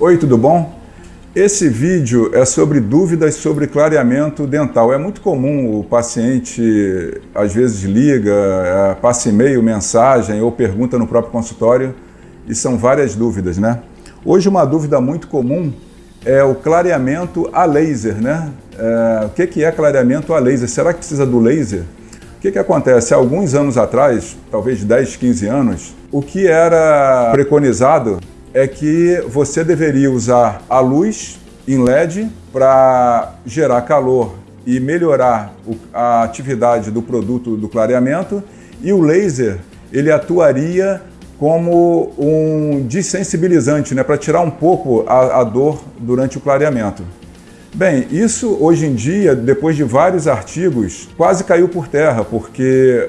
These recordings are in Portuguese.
Oi, tudo bom? Esse vídeo é sobre dúvidas sobre clareamento dental. É muito comum o paciente, às vezes, liga, é, passa e-mail, mensagem ou pergunta no próprio consultório e são várias dúvidas, né? Hoje uma dúvida muito comum é o clareamento a laser, né? É, o que é clareamento a laser? Será que precisa do laser? O que, que acontece? Alguns anos atrás, talvez 10, 15 anos, o que era preconizado é que você deveria usar a luz em LED para gerar calor e melhorar a atividade do produto do clareamento e o laser ele atuaria como um desensibilizante, né, para tirar um pouco a, a dor durante o clareamento. Bem, isso hoje em dia, depois de vários artigos, quase caiu por terra, porque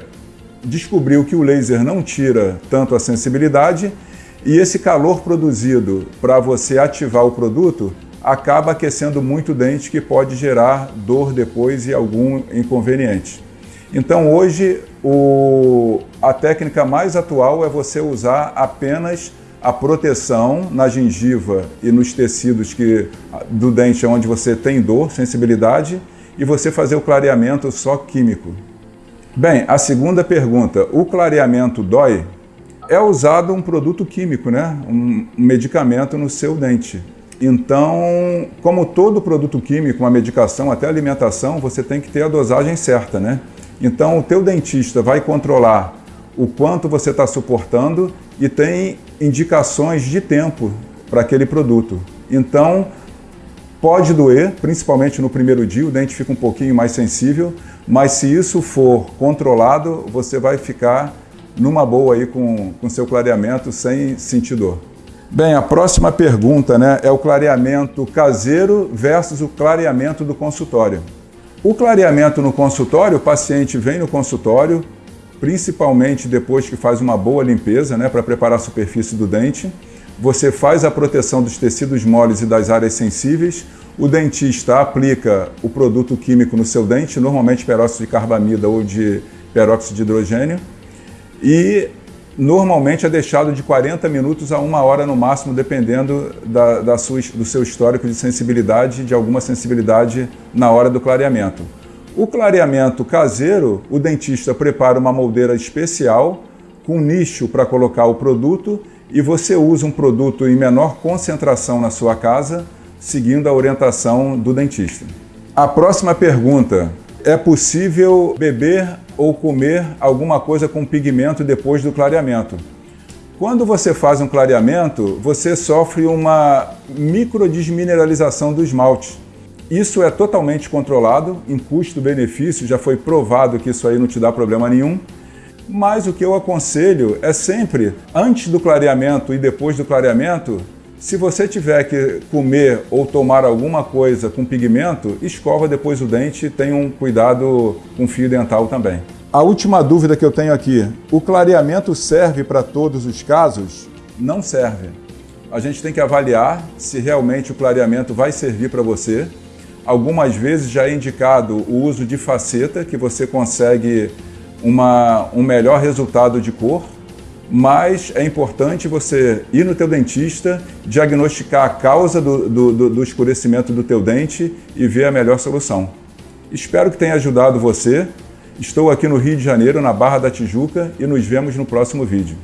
descobriu que o laser não tira tanto a sensibilidade e esse calor produzido para você ativar o produto acaba aquecendo muito o dente que pode gerar dor depois e algum inconveniente. Então hoje o, a técnica mais atual é você usar apenas a proteção na gengiva e nos tecidos que, do dente onde você tem dor, sensibilidade, e você fazer o clareamento só químico. Bem, a segunda pergunta, o clareamento dói? É usado um produto químico, né? um medicamento no seu dente. Então, como todo produto químico, uma medicação, até alimentação, você tem que ter a dosagem certa, né? Então, o teu dentista vai controlar o quanto você está suportando e tem indicações de tempo para aquele produto. Então, pode doer, principalmente no primeiro dia, o dente fica um pouquinho mais sensível, mas se isso for controlado, você vai ficar numa boa aí com, com seu clareamento sem sentir dor. Bem, a próxima pergunta né, é o clareamento caseiro versus o clareamento do consultório. O clareamento no consultório, o paciente vem no consultório, principalmente depois que faz uma boa limpeza né, para preparar a superfície do dente. Você faz a proteção dos tecidos moles e das áreas sensíveis. O dentista aplica o produto químico no seu dente, normalmente peróxido de carbamida ou de peróxido de hidrogênio e normalmente é deixado de 40 minutos a uma hora no máximo, dependendo da, da sua, do seu histórico de sensibilidade, de alguma sensibilidade na hora do clareamento. O clareamento caseiro, o dentista prepara uma moldeira especial com nicho para colocar o produto e você usa um produto em menor concentração na sua casa, seguindo a orientação do dentista. A próxima pergunta, é possível beber ou comer alguma coisa com pigmento depois do clareamento. Quando você faz um clareamento, você sofre uma microdesmineralização do esmalte. Isso é totalmente controlado, em custo-benefício, já foi provado que isso aí não te dá problema nenhum. Mas o que eu aconselho é sempre, antes do clareamento e depois do clareamento, se você tiver que comer ou tomar alguma coisa com pigmento, escova depois o dente e tenha um cuidado com fio dental também. A última dúvida que eu tenho aqui, o clareamento serve para todos os casos? Não serve. A gente tem que avaliar se realmente o clareamento vai servir para você. Algumas vezes já é indicado o uso de faceta, que você consegue uma, um melhor resultado de cor, mas é importante você ir no teu dentista, diagnosticar a causa do, do, do, escurecimento do teu dente e ver a melhor solução. Espero que tenha ajudado você. Estou aqui no Rio de Janeiro, na Barra da Tijuca, e nos vemos no próximo vídeo.